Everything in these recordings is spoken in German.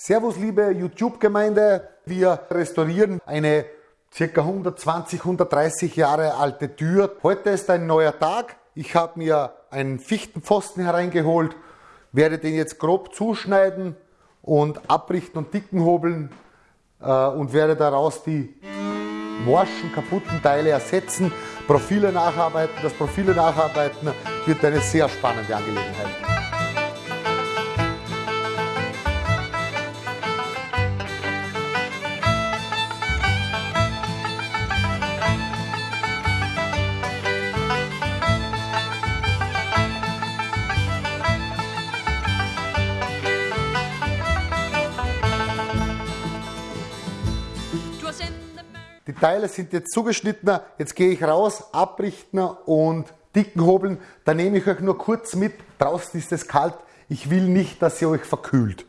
Servus liebe YouTube-Gemeinde, wir restaurieren eine ca. 120, 130 Jahre alte Tür. Heute ist ein neuer Tag. Ich habe mir einen Fichtenpfosten hereingeholt, werde den jetzt grob zuschneiden und abrichten und dicken hobeln äh, und werde daraus die morschen, kaputten Teile ersetzen, Profile nacharbeiten. Das Profile nacharbeiten wird eine sehr spannende Angelegenheit. Die Teile sind jetzt zugeschnitten, jetzt gehe ich raus, abrichten und dicken hobeln. Da nehme ich euch nur kurz mit, draußen ist es kalt, ich will nicht, dass ihr euch verkühlt.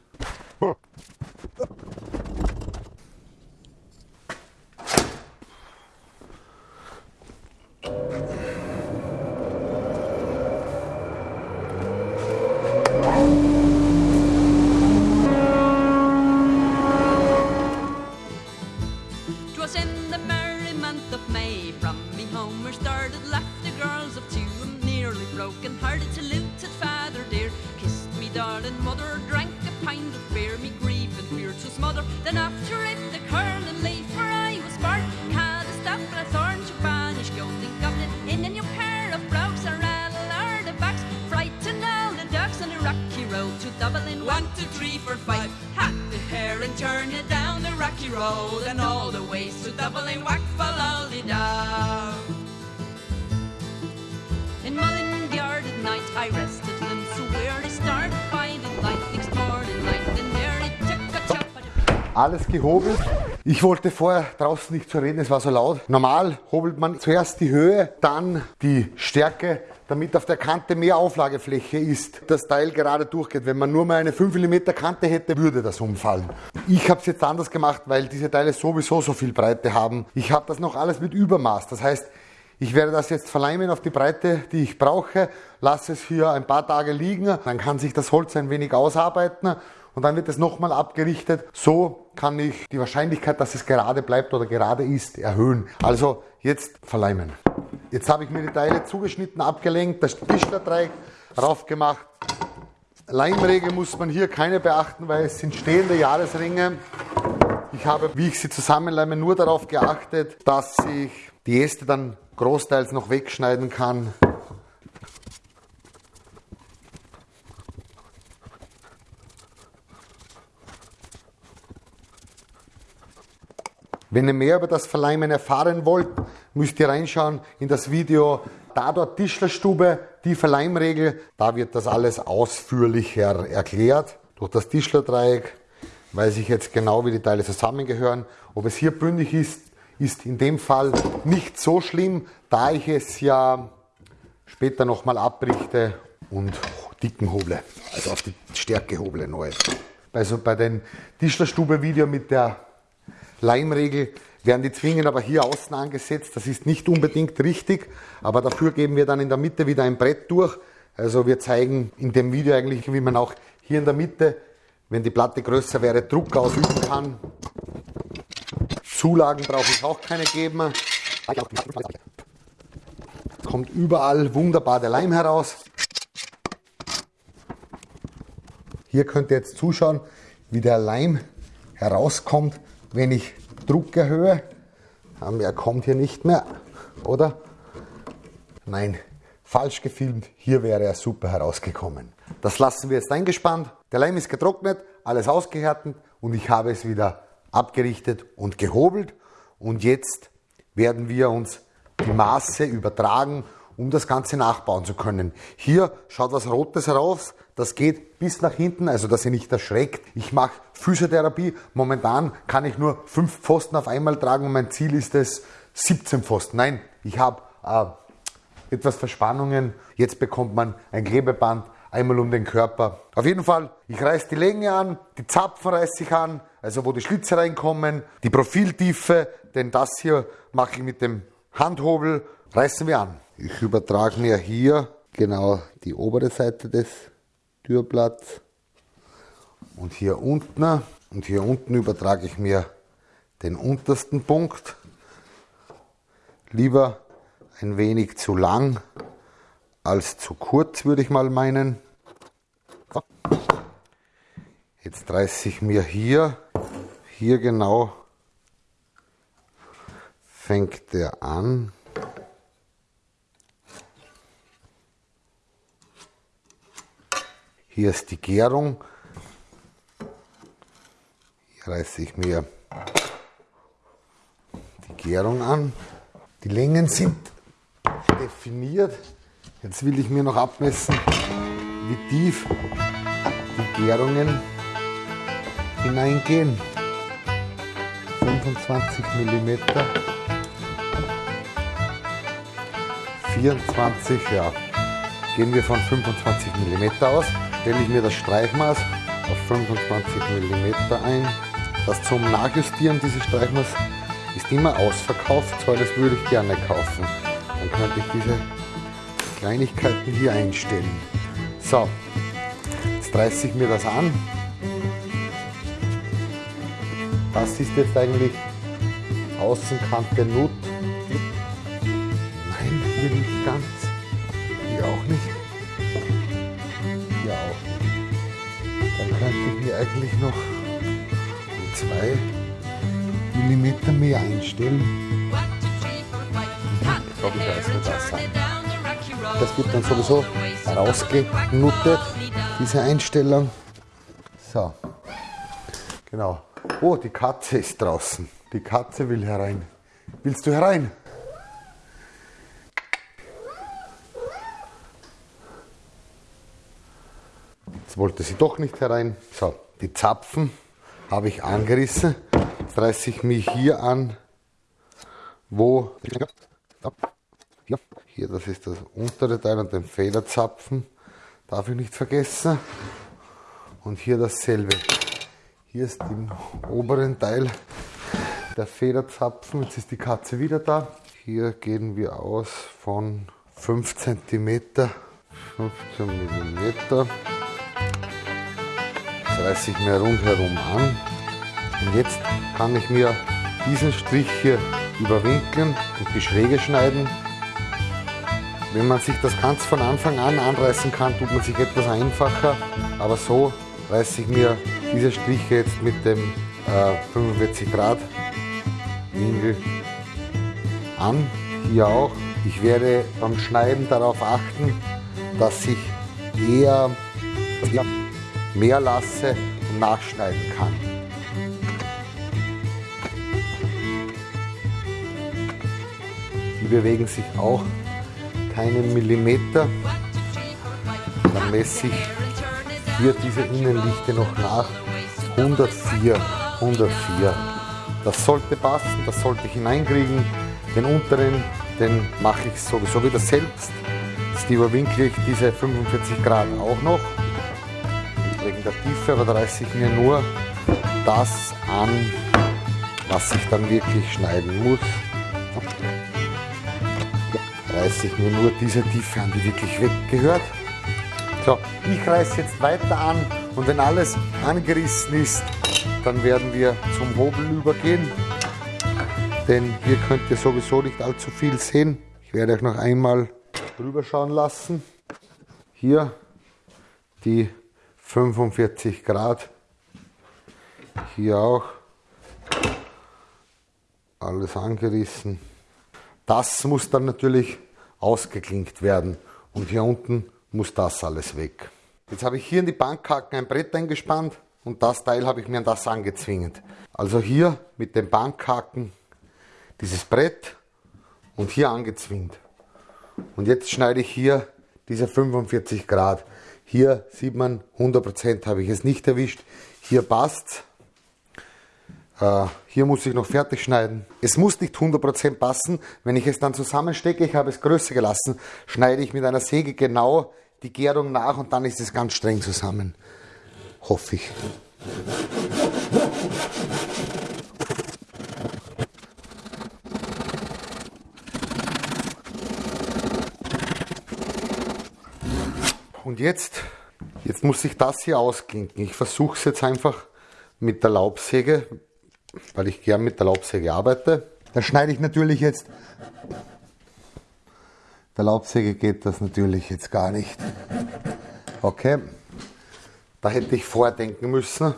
To Dublin. One, two, three, four, five. Hat the hair and turn it down the rocky road and all the ways to Dublin. Whack, follow down. In Mullingar at night I rested them, so where a chop alles gehobelt. Ich wollte vorher draußen nicht zu reden, es war so laut. Normal hobelt man zuerst die Höhe, dann die Stärke, damit auf der Kante mehr Auflagefläche ist, das Teil gerade durchgeht. Wenn man nur mal eine 5 mm Kante hätte, würde das umfallen. Ich habe es jetzt anders gemacht, weil diese Teile sowieso so viel Breite haben. Ich habe das noch alles mit Übermaß. Das heißt, ich werde das jetzt verleimen auf die Breite, die ich brauche, lasse es hier ein paar Tage liegen, dann kann sich das Holz ein wenig ausarbeiten und dann wird es nochmal abgerichtet. So kann ich die Wahrscheinlichkeit, dass es gerade bleibt oder gerade ist, erhöhen. Also jetzt verleimen. Jetzt habe ich mir die Teile zugeschnitten, abgelenkt, das Tischlerdreieck raufgemacht. Leimregel muss man hier keine beachten, weil es sind stehende Jahresringe. Ich habe, wie ich sie zusammenleime, nur darauf geachtet, dass ich die Äste dann großteils noch wegschneiden kann. Wenn ihr mehr über das Verleimen erfahren wollt, müsst ihr reinschauen in das Video Dador Tischlerstube, die Verleimregel. Da wird das alles ausführlicher erklärt. Durch das Tischlerdreieck weiß ich jetzt genau, wie die Teile zusammengehören. Ob es hier bündig ist, ist in dem Fall nicht so schlimm, da ich es ja später nochmal abrichte und dicken hoble, also auf die Stärke hoble neu. Also bei den Tischlerstube-Video mit der Leimregel werden die Zwingen aber hier außen angesetzt. Das ist nicht unbedingt richtig, aber dafür geben wir dann in der Mitte wieder ein Brett durch. Also wir zeigen in dem Video eigentlich, wie man auch hier in der Mitte, wenn die Platte größer wäre, Druck ausüben kann. Zulagen brauche ich auch keine geben. Kommt überall wunderbar der Leim heraus. Hier könnt ihr jetzt zuschauen, wie der Leim herauskommt wenn ich Druck erhöhe, er kommt hier nicht mehr, oder? Nein, falsch gefilmt, hier wäre er super herausgekommen. Das lassen wir jetzt eingespannt. Der Leim ist getrocknet, alles ausgehärtet und ich habe es wieder abgerichtet und gehobelt. Und jetzt werden wir uns die Maße übertragen um das Ganze nachbauen zu können. Hier schaut was Rotes heraus, das geht bis nach hinten, also dass ihr nicht erschreckt. Ich mache Physiotherapie, momentan kann ich nur fünf Pfosten auf einmal tragen und mein Ziel ist es 17 Pfosten. Nein, ich habe äh, etwas Verspannungen, jetzt bekommt man ein Klebeband einmal um den Körper. Auf jeden Fall, ich reiße die Länge an, die Zapfen reiße ich an, also wo die Schlitze reinkommen, die Profiltiefe, denn das hier mache ich mit dem Handhobel, reißen wir an. Ich übertrage mir hier genau die obere Seite des Türblatts und hier unten Und hier unten übertrage ich mir den untersten Punkt. Lieber ein wenig zu lang als zu kurz, würde ich mal meinen. Jetzt reiße ich mir hier, hier genau fängt der an. Hier ist die Gärung. Hier reiße ich mir die Gärung an. Die Längen sind definiert. Jetzt will ich mir noch abmessen, wie tief die Gärungen hineingehen. 25 mm. 24, ja. Gehen wir von 25 mm aus. Stelle ich mir das Streichmaß auf 25 mm ein. Das zum Nachjustieren dieses Streichmaß ist immer ausverkauft, zwar das würde ich gerne kaufen. Dann könnte ich diese Kleinigkeiten hier einstellen. So, jetzt reiße ich mir das an. Das ist jetzt eigentlich Außenkante Nut. Nein, hier nicht ganz. Eigentlich noch um zwei Millimeter mehr einstellen. glaube ich, wir das haben. Das wird dann sowieso rausgenuttet, diese Einstellung. So, genau. Oh, die Katze ist draußen. Die Katze will herein. Willst du herein? Jetzt wollte sie doch nicht herein. So, die Zapfen habe ich angerissen. Jetzt reiße ich mich hier an, wo hier, das ist das untere Teil und den Federzapfen. Darf ich nicht vergessen. Und hier dasselbe. Hier ist im oberen Teil der Federzapfen. Jetzt ist die Katze wieder da. Hier gehen wir aus von 5 cm, 15 mm. Reiße ich mir rundherum an. Und jetzt kann ich mir diesen Strich hier überwinkeln und die Schräge schneiden. Wenn man sich das ganz von Anfang an anreißen kann, tut man sich etwas einfacher. Aber so reiße ich mir diese Striche jetzt mit dem äh, 45 Grad Winkel an. Hier auch. Ich werde beim Schneiden darauf achten, dass ich eher mehr lasse und nachschneiden kann. Die bewegen sich auch keinen Millimeter. Dann messe ich hier diese Innenlichte noch nach. 104, 104. Das sollte passen, das sollte ich hineinkriegen. Den unteren, den mache ich sowieso wieder selbst. Jetzt überwinkle ich diese 45 Grad auch noch. Der Tiefe, aber da reiße ich mir nur das an, was ich dann wirklich schneiden muss. Reiße ich mir nur diese Tiefe an, die wirklich weggehört. So, ich reiße jetzt weiter an und wenn alles angerissen ist, dann werden wir zum Hobel übergehen. Denn hier könnt ihr sowieso nicht allzu viel sehen. Ich werde euch noch einmal drüber schauen lassen. Hier die 45 Grad. Hier auch. Alles angerissen. Das muss dann natürlich ausgeklinkt werden. Und hier unten muss das alles weg. Jetzt habe ich hier in die Bankhaken ein Brett eingespannt und das Teil habe ich mir an das angezwingt. Also hier mit den Bankhaken dieses Brett und hier angezwingt. Und jetzt schneide ich hier diese 45 Grad. Hier sieht man, 100% habe ich es nicht erwischt. Hier passt äh, Hier muss ich noch fertig schneiden. Es muss nicht 100% passen. Wenn ich es dann zusammenstecke, ich habe es größer gelassen, schneide ich mit einer Säge genau die Gärung nach und dann ist es ganz streng zusammen. Hoffe ich. Und jetzt, jetzt muss ich das hier ausklinken. Ich versuche es jetzt einfach mit der Laubsäge, weil ich gern mit der Laubsäge arbeite. Da schneide ich natürlich jetzt. Der Laubsäge geht das natürlich jetzt gar nicht. Okay, da hätte ich vordenken müssen.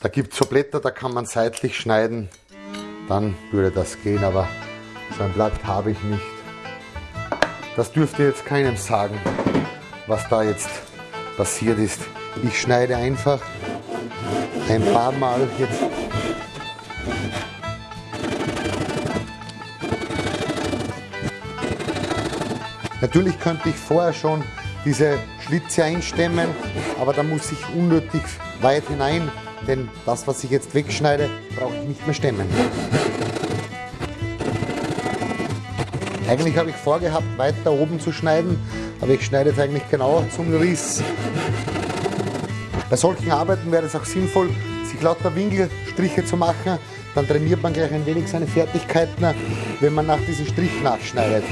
Da gibt es so Blätter, da kann man seitlich schneiden. Dann würde das gehen, aber so ein Blatt habe ich nicht. Das dürfte jetzt keinem sagen, was da jetzt passiert ist. Ich schneide einfach ein paar Mal jetzt Natürlich könnte ich vorher schon diese Schlitze einstemmen, aber da muss ich unnötig weit hinein, denn das, was ich jetzt wegschneide, brauche ich nicht mehr stemmen. Eigentlich habe ich vorgehabt, weiter oben zu schneiden, aber ich schneide jetzt eigentlich genau zum Riss. Bei solchen Arbeiten wäre es auch sinnvoll, sich lauter Winkelstriche zu machen. Dann trainiert man gleich ein wenig seine Fertigkeiten, wenn man nach diesem Strich nachschneidet.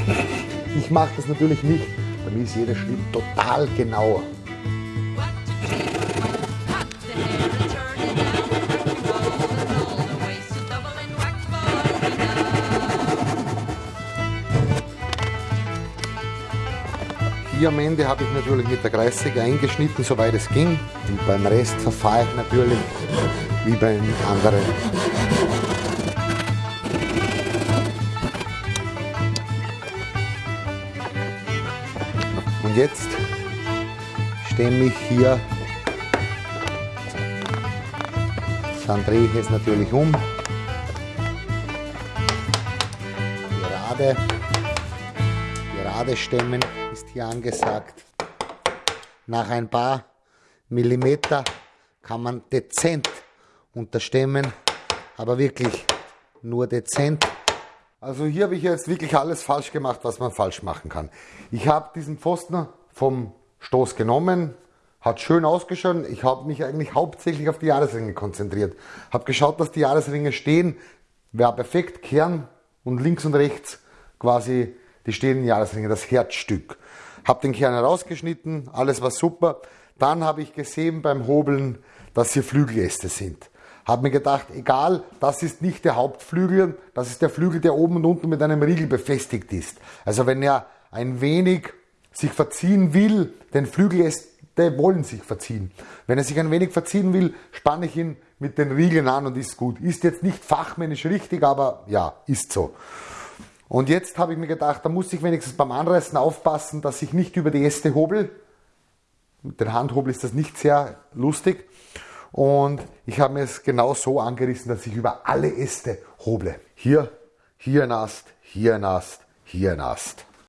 Ich mache das natürlich nicht. Bei mir ist jeder Schnitt total genau. Am Ende habe ich natürlich mit der Kreissäge eingeschnitten, soweit es ging. Und beim Rest verfahre ich natürlich wie bei anderen. Und jetzt stemme ich hier, dann drehe ich es natürlich um, gerade, gerade stemmen ist hier angesagt. Nach ein paar Millimeter kann man dezent unterstemmen, aber wirklich nur dezent also hier habe ich jetzt wirklich alles falsch gemacht, was man falsch machen kann. Ich habe diesen Pfosten vom Stoß genommen, hat schön ausgeschaut. Ich habe mich eigentlich hauptsächlich auf die Jahresringe konzentriert. Habe geschaut, dass die Jahresringe stehen. Wäre perfekt, Kern und links und rechts quasi die stehenden Jahresringe, das Herzstück. Habe den Kern herausgeschnitten, alles war super. Dann habe ich gesehen beim Hobeln, dass hier Flügeläste sind. Habe mir gedacht, egal, das ist nicht der Hauptflügel, das ist der Flügel, der oben und unten mit einem Riegel befestigt ist. Also wenn er ein wenig sich verziehen will, denn Flügeläste wollen sich verziehen. Wenn er sich ein wenig verziehen will, spanne ich ihn mit den Riegeln an und ist gut. Ist jetzt nicht fachmännisch richtig, aber ja, ist so. Und jetzt habe ich mir gedacht, da muss ich wenigstens beim Anreißen aufpassen, dass ich nicht über die Äste hobel. Mit dem Handhobel ist das nicht sehr lustig. Und ich habe mir es genau so angerissen, dass ich über alle Äste hoble. Hier, hier ein Ast, hier ein Ast, hier ein Ast.